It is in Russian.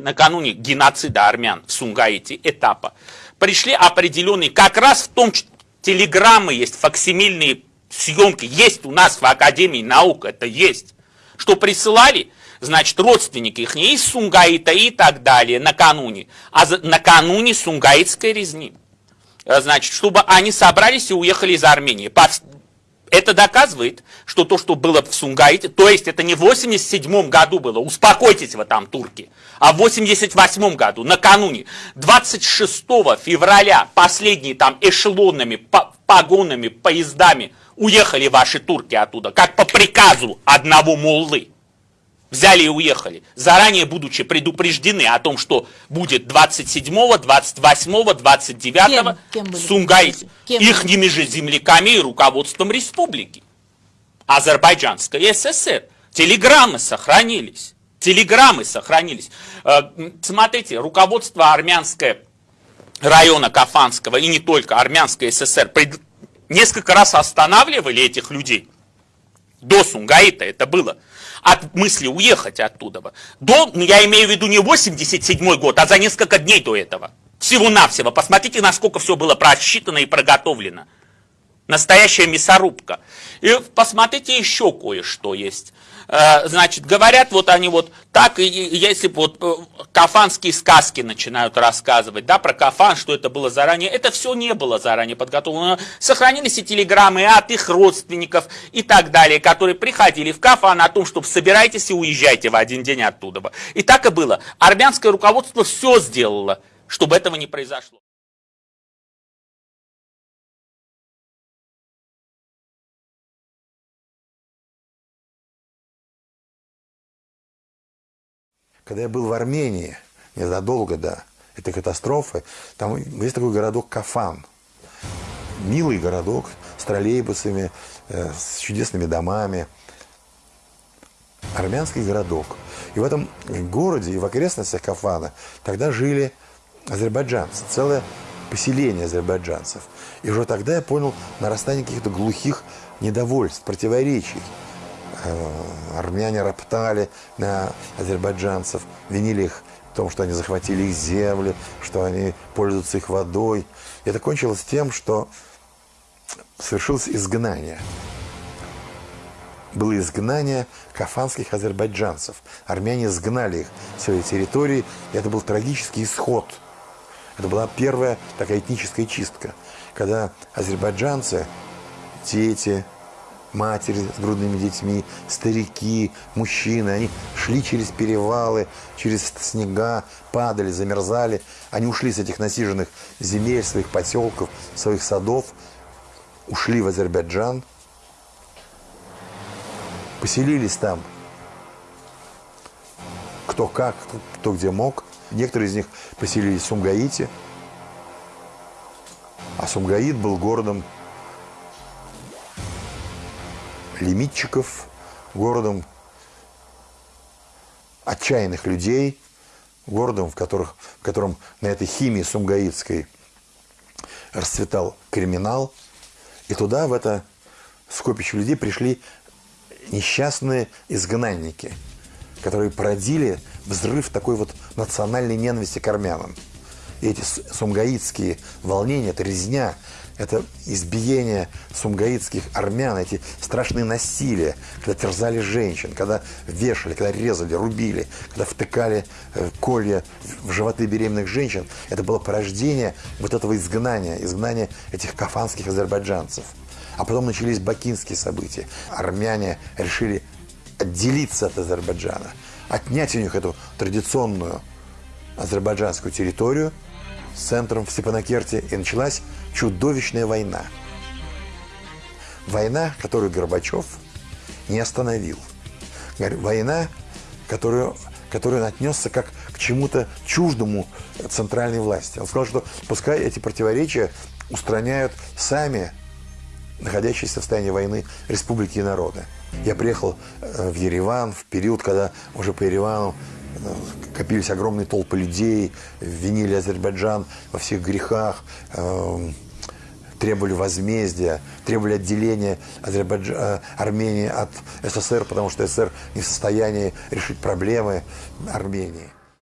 накануне геноцида армян в Сунгаите этапа, пришли определенные, как раз в том, телеграммы есть, факсимильные съемки, есть у нас в Академии наук, это есть, что присылали, значит, родственники их не из Сунгаита и так далее накануне, а за, накануне Сунгаитской резни. Э, значит, чтобы они собрались и уехали из Армении. Это доказывает, что то, что было в Сунгаите, то есть это не в 87 году было, успокойтесь вы там, турки, а в 88 году, накануне, 26 февраля, последние там эшелонами, погонами, поездами уехали ваши турки оттуда, как по приказу одного моллы взяли и уехали, заранее будучи предупреждены о том, что будет 27, 28, 29 кем, Сумгайт, ихними же земляками и руководством республики. Азербайджанской ССР. Телеграммы сохранились. Телеграммы сохранились. Э, смотрите, руководство армянское района Кафанского и не только армянской ССР несколько раз останавливали этих людей. До Сунгаита это было от мысли уехать оттуда. До, ну, я имею в виду не 87 год, а за несколько дней до этого. Всего-навсего. Посмотрите, насколько все было просчитано и проготовлено. Настоящая мясорубка. И посмотрите еще кое-что есть. Э, значит, говорят вот они вот так, и если вот э, кафанские сказки начинают рассказывать, да, про кафан, что это было заранее, это все не было заранее подготовлено. Сохранились и телеграммы от их родственников и так далее, которые приходили в кафан о том, что собирайтесь и уезжайте в один день оттуда. И так и было. Армянское руководство все сделало, чтобы этого не произошло. Когда я был в Армении, незадолго до этой катастрофы, там есть такой городок Кафан. Милый городок с троллейбусами, э, с чудесными домами. Армянский городок. И в этом городе и в окрестностях Кафана тогда жили азербайджанцы, целое поселение азербайджанцев. И уже тогда я понял нарастание каких-то глухих недовольств, противоречий. Э, армяне роптали на азербайджанцев, винили их в том, что они захватили их земли, что они пользуются их водой. И это кончилось тем, что совершилось изгнание. Было изгнание кафанских азербайджанцев. Армяне изгнали их с своей территории, и это был трагический исход. Это была первая такая этническая чистка, когда азербайджанцы, дети, матери с грудными детьми, старики, мужчины. Они шли через перевалы, через снега, падали, замерзали. Они ушли с этих насиженных земель, своих поселков, своих садов, ушли в Азербайджан, поселились там. Кто как, кто где мог. Некоторые из них поселились в Сумгаите. А Сумгаит был городом лимитчиков, городом отчаянных людей, городом, в, которых, в котором на этой химии сумгаитской расцветал криминал. И туда, в это скопище людей, пришли несчастные изгнанники, которые породили взрыв такой вот национальной ненависти к армянам. Эти сумгаитские волнения, это резня, это избиение сумгаитских армян, эти страшные насилия, когда терзали женщин, когда вешали, когда резали, рубили, когда втыкали э, колья в животы беременных женщин, это было порождение вот этого изгнания, изгнания этих кафанских азербайджанцев. А потом начались бакинские события. Армяне решили отделиться от Азербайджана, отнять у них эту традиционную азербайджанскую территорию с центром в Степанакерте, и началась чудовищная война. Война, которую Горбачев не остановил. Война, которую, которую он отнесся как к чему-то чуждому центральной власти. Он сказал, что пускай эти противоречия устраняют сами находящиеся в состоянии войны республики и народы. Я приехал э, в Ереван в период, когда уже по Еревану копились огромные толпы людей, винили Азербайджан во всех грехах, эм, требовали возмездия, требовали отделения Азербайдж... Э, Армении от СССР, потому что СССР не в состоянии решить проблемы Армении.